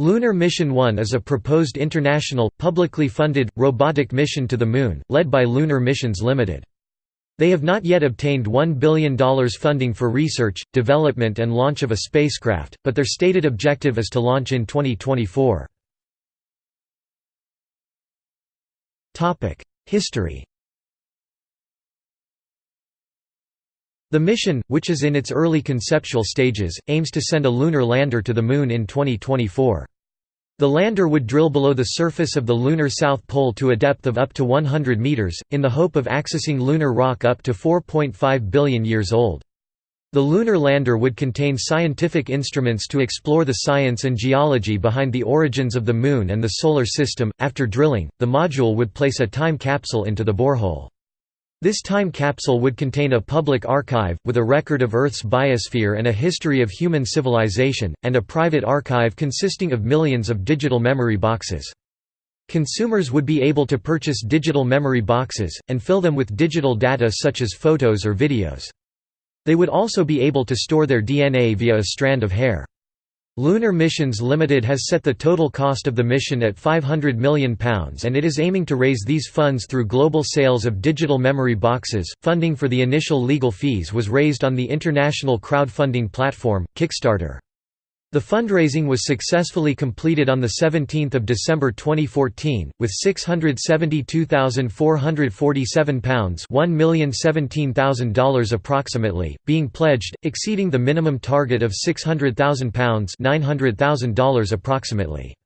Lunar Mission 1 is a proposed international, publicly funded, robotic mission to the Moon, led by Lunar Missions Limited. They have not yet obtained $1 billion funding for research, development and launch of a spacecraft, but their stated objective is to launch in 2024. History The mission, which is in its early conceptual stages, aims to send a lunar lander to the Moon in 2024. The lander would drill below the surface of the lunar south pole to a depth of up to 100 meters, in the hope of accessing lunar rock up to 4.5 billion years old. The lunar lander would contain scientific instruments to explore the science and geology behind the origins of the Moon and the Solar System. After drilling, the module would place a time capsule into the borehole. This time capsule would contain a public archive, with a record of Earth's biosphere and a history of human civilization, and a private archive consisting of millions of digital memory boxes. Consumers would be able to purchase digital memory boxes, and fill them with digital data such as photos or videos. They would also be able to store their DNA via a strand of hair. Lunar Missions Limited has set the total cost of the mission at £500 million and it is aiming to raise these funds through global sales of digital memory boxes. Funding for the initial legal fees was raised on the international crowdfunding platform, Kickstarter. The fundraising was successfully completed on 17 December 2014, with £672,447 $1,017,000 approximately, being pledged, exceeding the minimum target of £600,000 $900,000 approximately.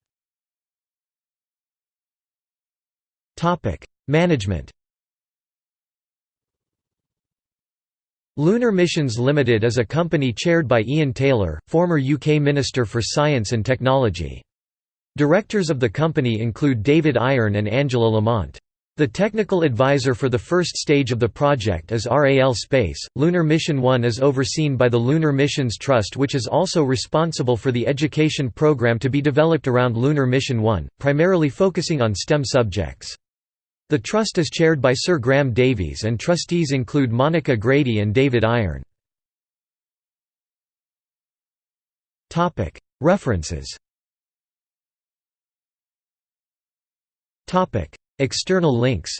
Management Lunar Missions Limited is a company chaired by Ian Taylor, former UK Minister for Science and Technology. Directors of the company include David Iron and Angela Lamont. The technical advisor for the first stage of the project is RAL Space. Lunar Mission 1 is overseen by the Lunar Missions Trust, which is also responsible for the education program to be developed around Lunar Mission 1, primarily focusing on STEM subjects. The Trust is chaired by Sir Graham Davies and trustees include Monica Grady and David Iron. References. External links.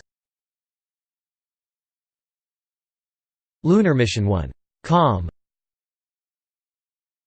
Lunar Mission 1. Com